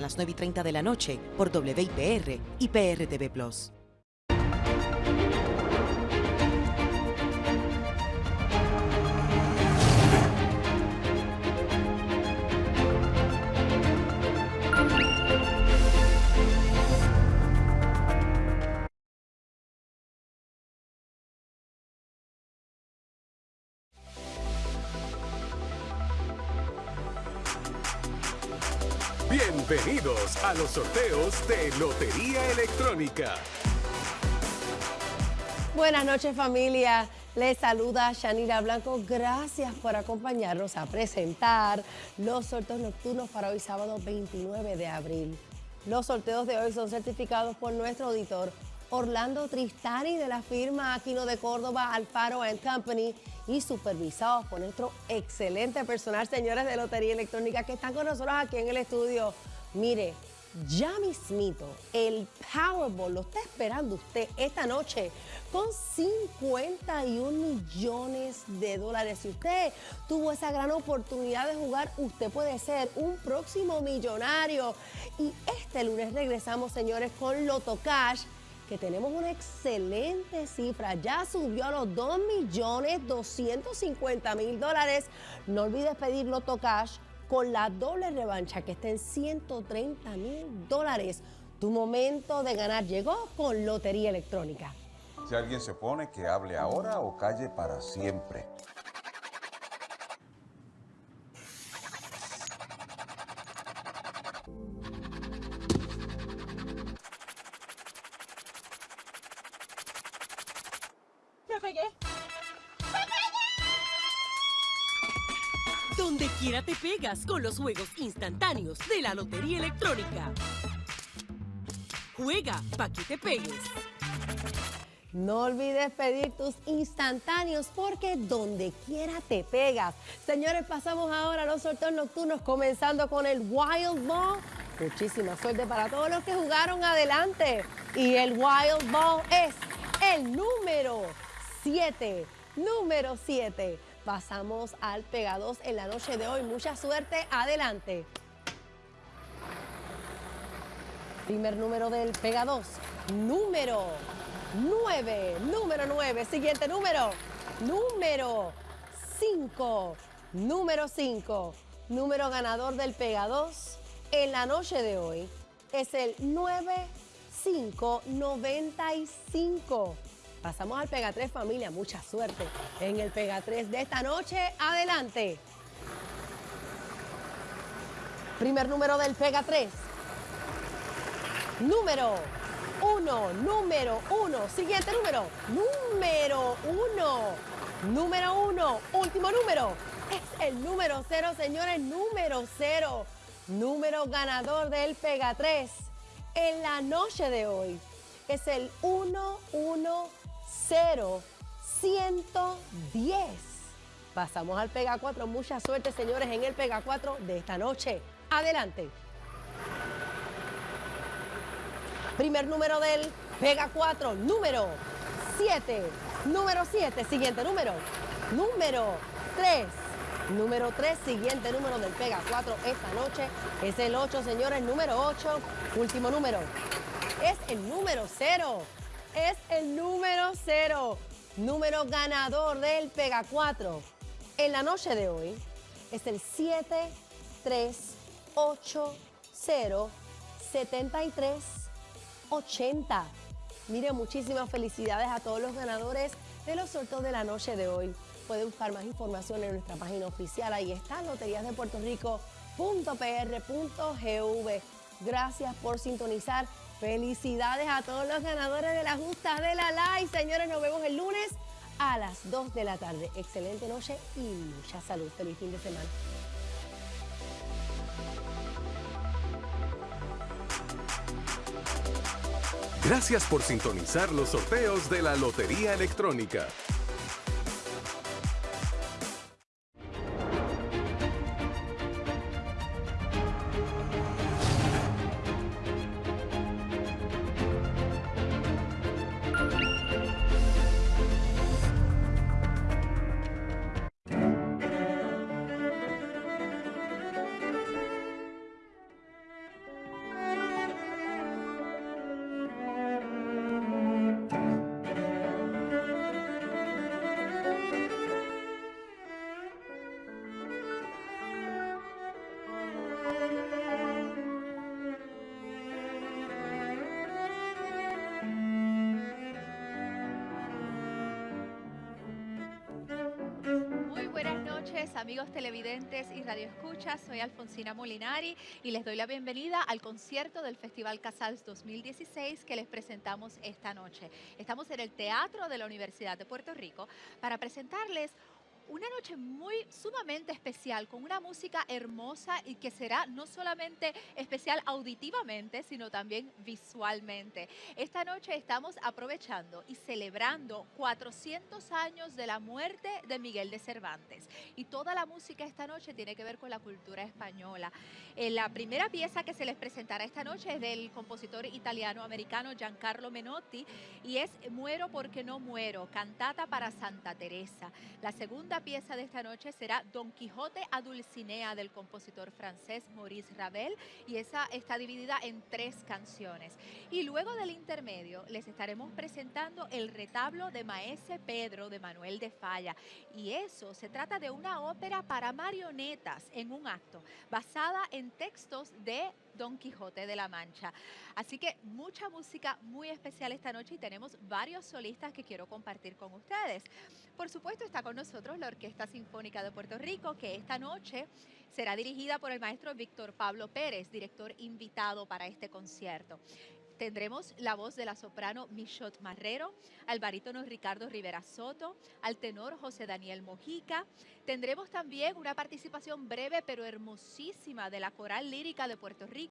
a las 9 y 30 de la noche por WIPR y PRTV Plus. Bienvenidos a los sorteos de Lotería Electrónica. Buenas noches familia, les saluda Shanira Blanco, gracias por acompañarnos a presentar los sorteos nocturnos para hoy sábado 29 de abril. Los sorteos de hoy son certificados por nuestro auditor Orlando Tristani de la firma Aquino de Córdoba, Alfaro Company y supervisados por nuestro excelente personal, señores de Lotería Electrónica que están con nosotros aquí en el estudio. Mire, ya mismito, el Powerball lo está esperando usted esta noche con 51 millones de dólares. Si usted tuvo esa gran oportunidad de jugar, usted puede ser un próximo millonario. Y este lunes regresamos, señores, con Loto Cash que tenemos una excelente cifra. Ya subió a los 2 millones 250 mil dólares. No olvides pedir Loto Cash con la doble revancha que está en 130 mil dólares. Tu momento de ganar llegó con Lotería Electrónica. Si alguien se pone, que hable ahora o calle para siempre. Donde quiera te pegas con los juegos instantáneos de la Lotería Electrónica. Juega pa' que te pegues. No olvides pedir tus instantáneos porque donde quiera te pegas. Señores, pasamos ahora a los sorteos nocturnos comenzando con el Wild Ball. Muchísima suerte para todos los que jugaron adelante. Y el Wild Ball es el número 7. Número 7. Pasamos al Pega 2 en la noche de hoy. Mucha suerte. Adelante. Primer número del Pega 2. Número 9. Número 9. Siguiente número. Número 5. Número 5. Número ganador del Pega 2 en la noche de hoy es el 9595. Pasamos al Pega 3 familia, mucha suerte en el Pega 3 de esta noche. Adelante. Primer número del Pega 3. Número 1, número 1. Siguiente número. Número 1. Número 1. Último número. Es el número 0, señores. Número 0. Número ganador del Pega 3 en la noche de hoy es el 110 110. Pasamos al Pega 4. Mucha suerte, señores, en el Pega 4 de esta noche. Adelante. Primer número del Pega 4, número 7. Número 7, siguiente número. Número 3. Número 3, siguiente número del Pega 4 esta noche es el 8, señores. Número 8, último número. Es el número 0. Es el número 0. Número ganador del Pega 4 en la noche de hoy es el 7, 3, 8, 0, 73, 80. Mire, muchísimas felicidades a todos los ganadores de los sorteos de la noche de hoy. Puede buscar más información en nuestra página oficial. Ahí está, loteriasdepuertorico.pr.gv. Gracias por sintonizar. Felicidades a todos los ganadores de la justa de la LAI. Señores, nos vemos el lunes a las 2 de la tarde. Excelente noche y mucha salud. Feliz fin de semana. Gracias por sintonizar los sorteos de la Lotería Electrónica. Amigos televidentes y radioescuchas. Soy Alfonsina Molinari y les doy la bienvenida al concierto del Festival Casals 2016 que les presentamos esta noche. Estamos en el Teatro de la Universidad de Puerto Rico para presentarles una noche muy sumamente especial, con una música hermosa y que será no solamente especial auditivamente, sino también visualmente. Esta noche estamos aprovechando y celebrando 400 años de la muerte de Miguel de Cervantes. Y toda la música esta noche tiene que ver con la cultura española. Eh, la primera pieza que se les presentará esta noche es del compositor italiano-americano Giancarlo Menotti y es Muero porque no muero, cantata para Santa Teresa. La pieza de esta noche será Don Quijote a Dulcinea del compositor francés Maurice Ravel y esa está dividida en tres canciones. Y luego del intermedio les estaremos presentando el retablo de Maese Pedro de Manuel de Falla y eso se trata de una ópera para marionetas en un acto basada en textos de Don Quijote de la Mancha. Así que mucha música muy especial esta noche y tenemos varios solistas que quiero compartir con ustedes. Por supuesto está con nosotros la Orquesta Sinfónica de Puerto Rico que esta noche será dirigida por el maestro Víctor Pablo Pérez, director invitado para este concierto tendremos la voz de la soprano Michot Marrero, al barítono Ricardo Rivera Soto, al tenor José Daniel Mojica. Tendremos también una participación breve pero hermosísima de la Coral Lírica de Puerto Rico